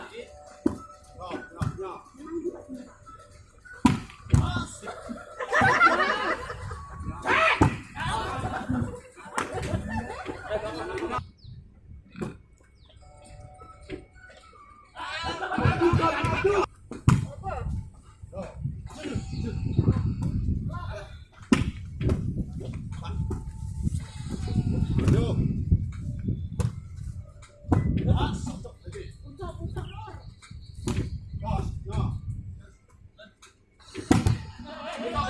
Cek! Iya. Yeah.